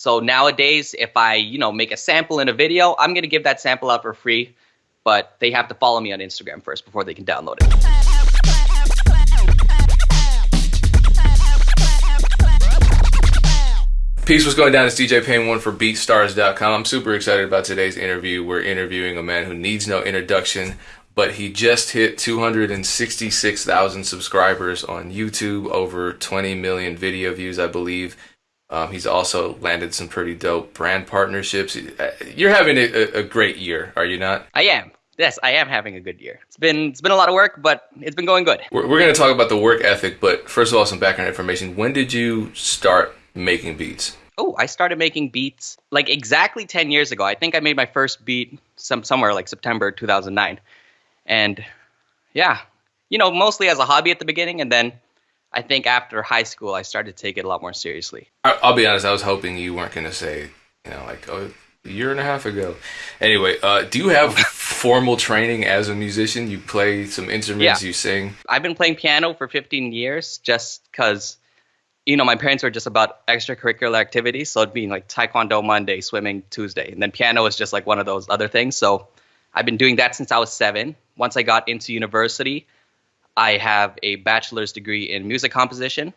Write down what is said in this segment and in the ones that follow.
So nowadays, if I, you know, make a sample in a video, I'm going to give that sample out for free, but they have to follow me on Instagram first before they can download it. Peace, what's going down? It's DJ Pain one for BeatStars.com. I'm super excited about today's interview. We're interviewing a man who needs no introduction, but he just hit 266,000 subscribers on YouTube, over 20 million video views, I believe. Um, he's also landed some pretty dope brand partnerships. Uh, you're having a, a, great year, are you not? I am. Yes, I am having a good year. It's been it's been a lot of work, but it's been going good. We're, we're going to talk about the work ethic, but first of all, some background information. When did you start making beats? Oh, I started making beats like exactly 10 years ago. I think I made my first beat some somewhere like September 2009. And yeah, you know, mostly as a hobby at the beginning and then I think after high school, I started to take it a lot more seriously. I'll be honest. I was hoping you weren't going to say, you know, like oh, a year and a half ago. Anyway, uh, do you have formal training as a musician? You play some instruments. Yeah. You sing. I've been playing piano for 15 years, just because, you know, my parents were just about extracurricular activities. So it'd be like taekwondo Monday, swimming Tuesday, and then piano is just like one of those other things. So I've been doing that since I was seven. Once I got into university, I have a bachelor's degree in music composition.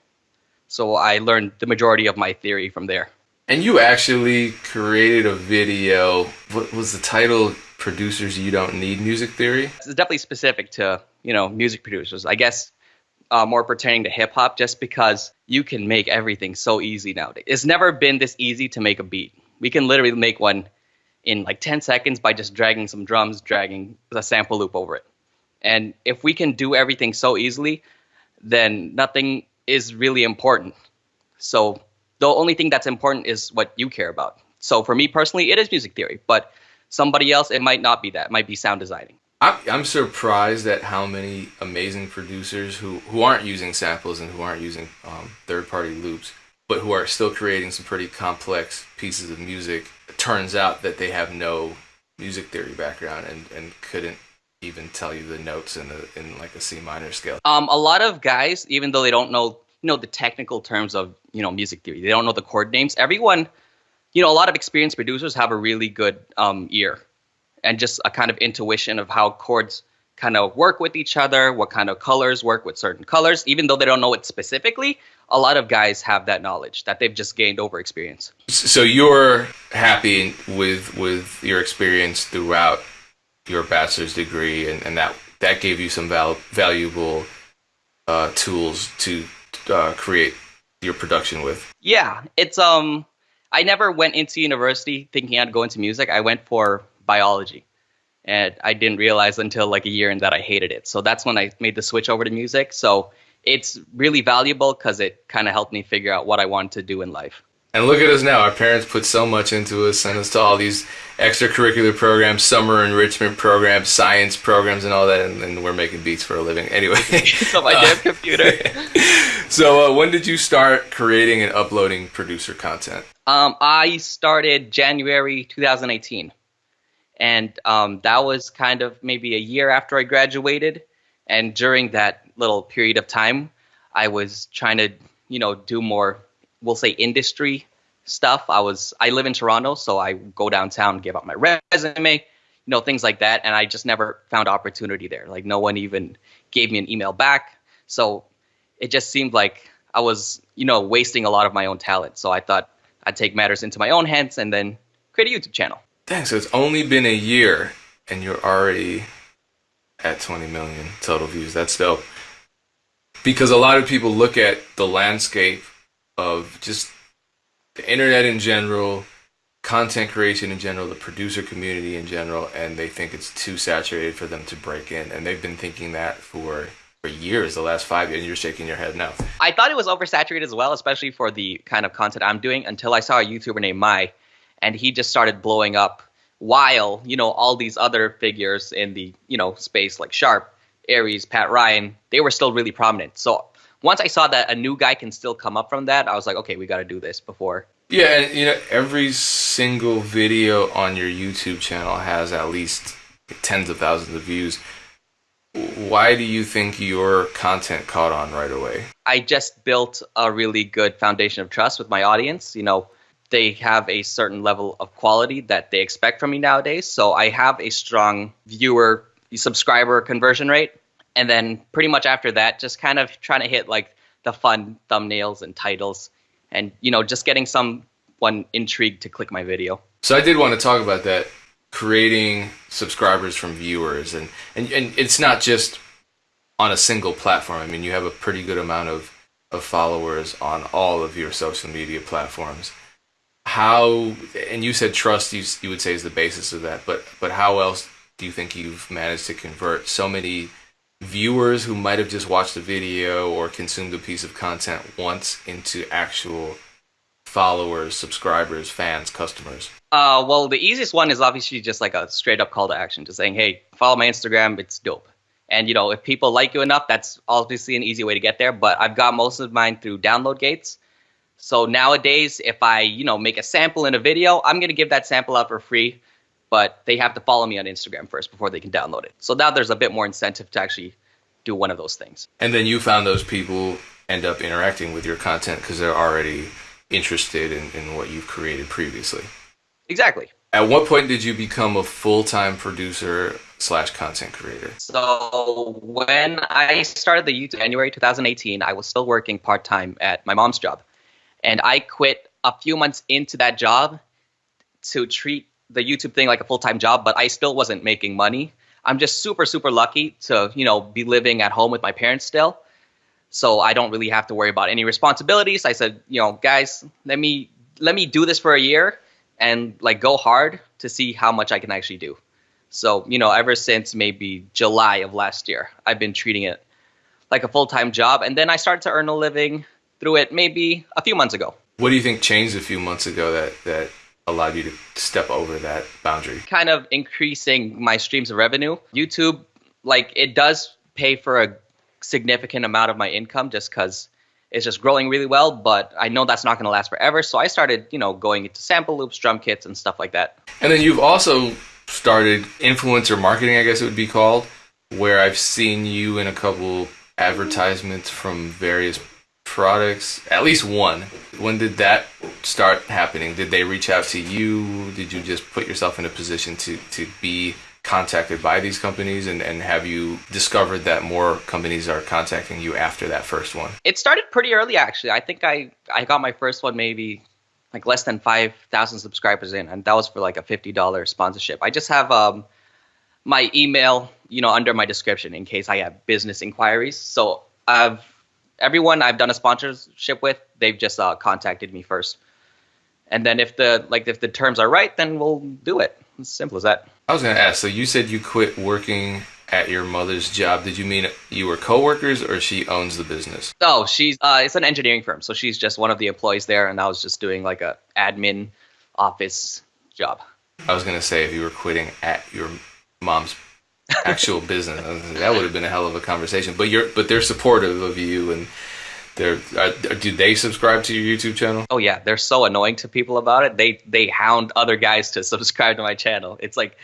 So I learned the majority of my theory from there. And you actually created a video. What was the title? Producers You Don't Need Music Theory? It's definitely specific to, you know, music producers. I guess uh, more pertaining to hip hop just because you can make everything so easy nowadays. It's never been this easy to make a beat. We can literally make one in like 10 seconds by just dragging some drums, dragging a sample loop over it. And if we can do everything so easily, then nothing is really important. So the only thing that's important is what you care about. So for me personally, it is music theory, but somebody else, it might not be that. It might be sound designing. I'm surprised at how many amazing producers who, who aren't using samples and who aren't using um, third party loops, but who are still creating some pretty complex pieces of music. It turns out that they have no music theory background and, and couldn't even tell you the notes in the in like a C minor scale? Um, a lot of guys, even though they don't know you know the technical terms of you know music theory, they don't know the chord names. Everyone, you know, a lot of experienced producers have a really good um, ear and just a kind of intuition of how chords kind of work with each other, what kind of colors work with certain colors, even though they don't know it specifically. A lot of guys have that knowledge that they've just gained over experience. So you're happy with with your experience throughout your bachelor's degree, and, and that that gave you some val- valuable uh, tools to uh, create your production with. Yeah, it's um, I never went into university thinking I'd go into music. I went for biology, and I didn't realize until like a year in that I hated it. So that's when I made the switch over to music. So it's really valuable because it kind of helped me figure out what I wanted to do in life. And look at us now. Our parents put so much into us, sent us to all these extracurricular programs, summer enrichment programs, science programs, and all that, and, and we're making beats for a living. Anyway. so my damn computer. so uh, when did you start creating and uploading producer content? Um, I started January 2018. And um, that was kind of maybe a year after I graduated. And during that little period of time, I was trying to, you know, do more we'll say industry stuff. I was I live in Toronto, so I go downtown, give out my resume, you know, things like that, and I just never found opportunity there. Like no one even gave me an email back. So it just seemed like I was, you know, wasting a lot of my own talent. So I thought I'd take matters into my own hands and then create a YouTube channel. Dang, so it's only been a year and you're already at 20 million total views. That's dope. Because a lot of people look at the landscape of just the internet in general, content creation in general, the producer community in general, and they think it's too saturated for them to break in. And they've been thinking that for for years, the last five years, and you're shaking your head no. I thought it was oversaturated as well, especially for the kind of content I'm doing, until I saw a YouTuber named Mai, and he just started blowing up while, you know, all these other figures in the, you know, space like Sharp, Aries, Pat Ryan, they were still really prominent. So once I saw that a new guy can still come up from that, I was like, okay, we got to do this before. Yeah, and you know, every single video on your YouTube channel has at least tens of thousands of views. Why do you think your content caught on right away? I just built a really good foundation of trust with my audience. You know, they have a certain level of quality that they expect from me nowadays. So I have a strong viewer subscriber conversion rate. And then pretty much after that, just kind of trying to hit like the fun thumbnails and titles and, you know, just getting someone intrigued to click my video. So I did want to talk about that creating subscribers from viewers and, and, and it's not just on a single platform. I mean, you have a pretty good amount of, of followers on all of your social media platforms. How, and you said trust, you, you would say is the basis of that, but, but how else do you think you've managed to convert so many viewers who might have just watched a video or consumed a piece of content once into actual followers, subscribers, fans, customers? Uh, well, the easiest one is obviously just like a straight up call to action, just saying, "Hey, follow my Instagram. It's dope." And you know, if people like you enough, that's obviously an easy way to get there. But I've got most of mine through download gates. So nowadays, if I you know make a sample in a video, I'm gonna give that sample out for free but they have to follow me on Instagram first before they can download it. So now there's a bit more incentive to actually do one of those things. And then you found those people end up interacting with your content because they're already interested in, in what you've created previously. Exactly. At what point did you become a full-time producer slash content creator? So when I started the YouTube January 2018, I was still working part-time at my mom's job. And I quit a few months into that job to treat the YouTube thing like a full time job, but I still wasn't making money. I'm just super super lucky to you know be living at home with my parents still, so I don't really have to worry about any responsibilities. I said, you know, guys, let me let me do this for a year and like go hard to see how much I can actually do. So you know, ever since maybe July of last year, I've been treating it like a full time job, and then I started to earn a living through it maybe a few months ago. What do you think changed a few months ago that that allowed you to step over that boundary? Kind of increasing my streams of revenue. YouTube, like it does pay for a significant amount of my income just because it's just growing really well, but I know that's not going to last forever. So I started, you know, going into sample loops, drum kits, and stuff like that. And then you've also started influencer marketing, I guess it would be called, where I've seen you in a couple advertisements from various products, at least one. When did that start happening? Did they reach out to you? Did you just put yourself in a position to, to be contacted by these companies and, and have you discovered that more companies are contacting you after that first one? It started pretty early actually. I think I, I got my first one maybe like less than 5,000 subscribers in and that was for like a $50 sponsorship. I just have um, my email, you know, under my description in case I have business inquiries. So I've everyone I've done a sponsorship with, they've just uh, contacted me first. And then if the like if the terms are right, then we'll do it. It's simple as that. I was gonna ask. So you said you quit working at your mother's job. Did you mean you were coworkers, or she owns the business? No, she's uh, it's an engineering firm, so she's just one of the employees there, and I was just doing like a admin office job. I was gonna say if you were quitting at your mom's actual business. That would have been a hell of a conversation. But you're but they're supportive of you and they're are, do they subscribe to your YouTube channel? Oh yeah, they're so annoying to people about it. They they hound other guys to subscribe to my channel. It's like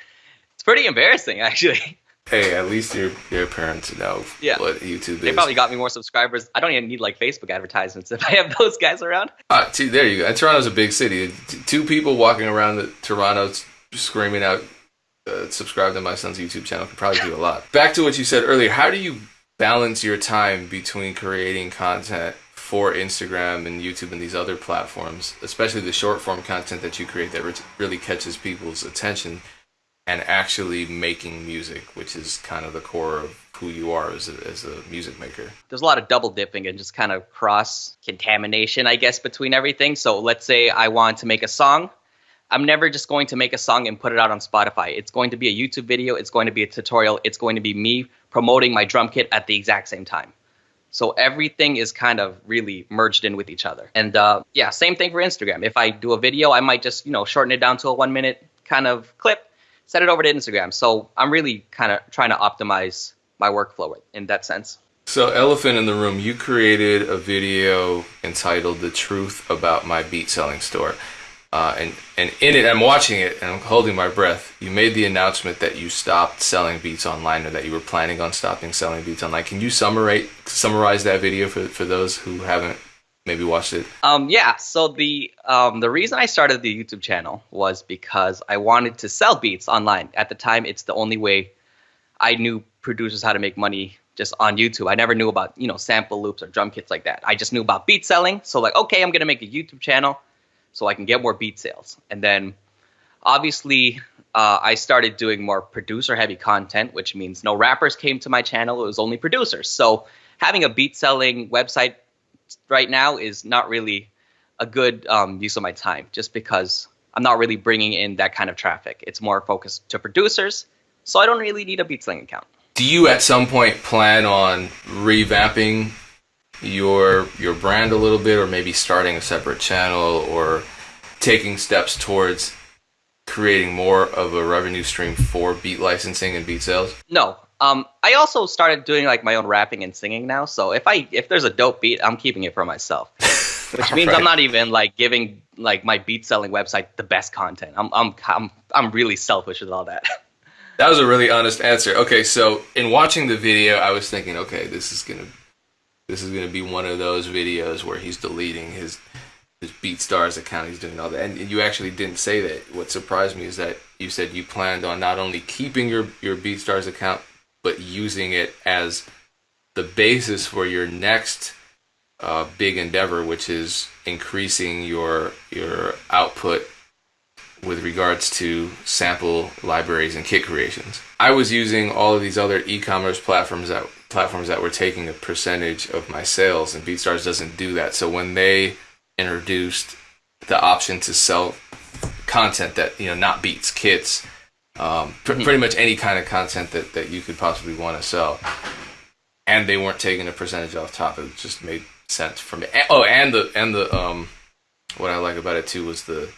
it's pretty embarrassing actually. Hey, at least your your parents know yeah. what YouTube is. They probably got me more subscribers. I don't even need like Facebook advertisements if I have those guys around. Uh, see, there you go. And Toronto's a big city. Two people walking around the Toronto screaming out uh, subscribe to my son's YouTube channel could probably do a lot. Back to what you said earlier, how do you balance your time between creating content for Instagram and YouTube and these other platforms, especially the short form content that you create that really catches people's attention, and actually making music, which is kind of the core of who you are as a, as a music maker? There's a lot of double dipping and just kind of cross contamination, I guess, between everything. So let's say I want to make a song I'm never just going to make a song and put it out on Spotify. It's going to be a YouTube video, it's going to be a tutorial, it's going to be me promoting my drum kit at the exact same time. So everything is kind of really merged in with each other. And uh, yeah, same thing for Instagram. If I do a video, I might just, you know, shorten it down to a one minute kind of clip, set it over to Instagram. So I'm really kind of trying to optimize my workflow in that sense. So, Elephant in the Room, you created a video entitled The Truth About My Beat Selling Store. Uh, and and in it, I'm watching it and I'm holding my breath. You made the announcement that you stopped selling beats online, or that you were planning on stopping selling beats online. Can you summarize summarize that video for for those who haven't maybe watched it? Um, yeah. So the um, the reason I started the YouTube channel was because I wanted to sell beats online. At the time, it's the only way I knew producers how to make money just on YouTube. I never knew about you know sample loops or drum kits like that. I just knew about beat selling. So like, okay, I'm gonna make a YouTube channel so I can get more beat sales. And then obviously uh, I started doing more producer heavy content, which means no rappers came to my channel. It was only producers. So having a beat selling website right now is not really a good um, use of my time just because I'm not really bringing in that kind of traffic. It's more focused to producers. So I don't really need a beat selling account. Do you at some point plan on revamping your your brand a little bit or maybe starting a separate channel or taking steps towards creating more of a revenue stream for beat licensing and beat sales? No. Um, I also started doing like my own rapping and singing now. So if I if there's a dope beat, I'm keeping it for myself. Which means right. I'm not even like giving like my beat selling website the best content. I'm I'm I'm I'm really selfish with all that. That was a really honest answer. Okay, so in watching the video, I was thinking, okay, this is gonna this is gonna be one of those videos where he's deleting his his BeatStars account. He's doing all that, and you actually didn't say that. What surprised me is that you said you planned on not only keeping your your BeatStars account, but using it as the basis for your next uh, big endeavor, which is increasing your your output with regards to sample libraries and kit creations. I was using all of these other e-commerce platforms that platforms that were taking a percentage of my sales, and BeatStars doesn't do that. So when they introduced the option to sell content that you know not beats kits um, pr- mm-hmm. pretty much any kind of content that, that you could possibly want to sell and they weren't taking a percentage off top it just made sense for me oh and the and the um what i like about it too was the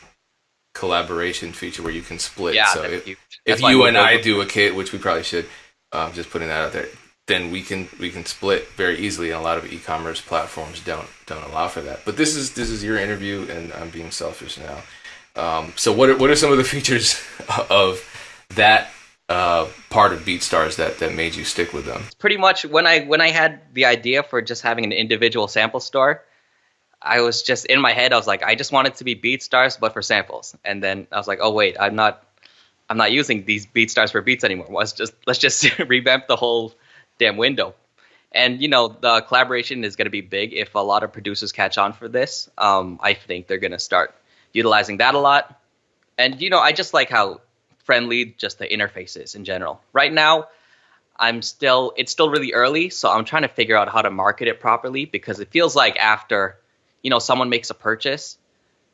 collaboration feature where you can split yeah, so if, if you and i do a kit which we probably should um, just putting that out there then we can we can split very easily and a lot of e-commerce platforms don't don't allow for that but this is this is your interview and i'm being selfish now um, so what are, what are some of the features of that uh, part of BeatStars that that made you stick with them? Pretty much when I when I had the idea for just having an individual sample store, I was just in my head. I was like, I just want it to be BeatStars, but for samples. And then I was like, oh wait, I'm not I'm not using these BeatStars for beats anymore. Let's just let's just revamp the whole damn window. And you know the collaboration is going to be big if a lot of producers catch on for this. Um, I think they're going to start utilizing that a lot. And you know, I just like how friendly just the interface is in general. Right now, I'm still it's still really early, so I'm trying to figure out how to market it properly because it feels like after you know someone makes a purchase,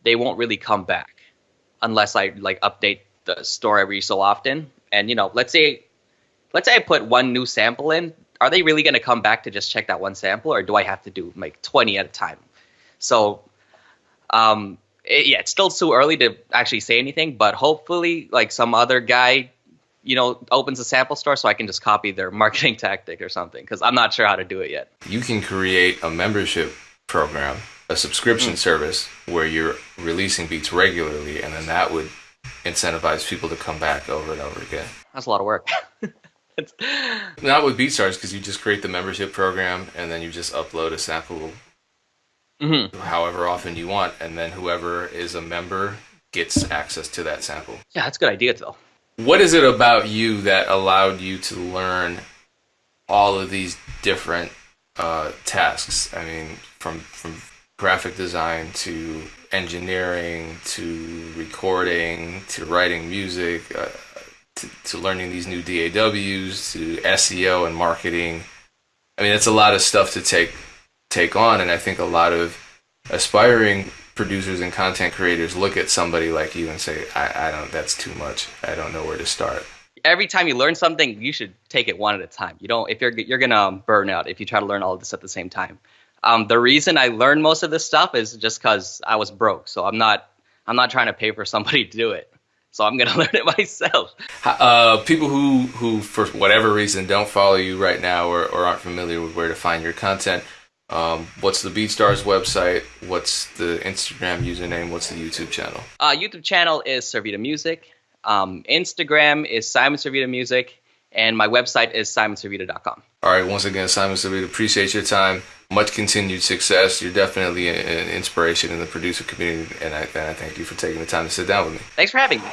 they won't really come back unless I like update the store every so often. And you know, let's say let's say I put one new sample in, are they really going to come back to just check that one sample, or do I have to do like 20 at a time? So, um, it, yeah, it's still too early to actually say anything, but hopefully, like some other guy, you know, opens a sample store so I can just copy their marketing tactic or something because I'm not sure how to do it yet. You can create a membership program, a subscription mm. service where you're releasing beats regularly, and then that would incentivize people to come back over and over again. That's a lot of work. Not with BeatStars because you just create the membership program and then you just upload a sample mm-hmm. however often you want, and then whoever is a member gets access to that sample. Yeah, that's a good idea, though. What is it about you that allowed you to learn all of these different uh, tasks? I mean, from from graphic design to engineering to recording to writing music. Uh, to, to, learning these new DAWs to SEO and marketing. I mean, it's a lot of stuff to take take on. And I think a lot of aspiring producers and content creators look at somebody like you and say, I, I don't, that's too much. I don't know where to start. Every time you learn something, you should take it one at a time. You don't, if you're, you're going to burn out if you try to learn all of this at the same time. Um, the reason I learned most of this stuff is just because I was broke. So I'm not, I'm not trying to pay for somebody to do it. So I'm gonna learn it myself. Uh, people who, who for whatever reason don't follow you right now or, or aren't familiar with where to find your content, um, what's the BeatStars website? What's the Instagram username? What's the YouTube channel? Uh, YouTube channel is Servida Music. Um, Instagram is Simon Servida Music, and my website is simonservida.com. All right. Once again, Simon Servida, appreciate your time. much continued success. You're definitely an inspiration in the producer community, and I, and I thank you for taking the time to sit down with me. Thanks for having me.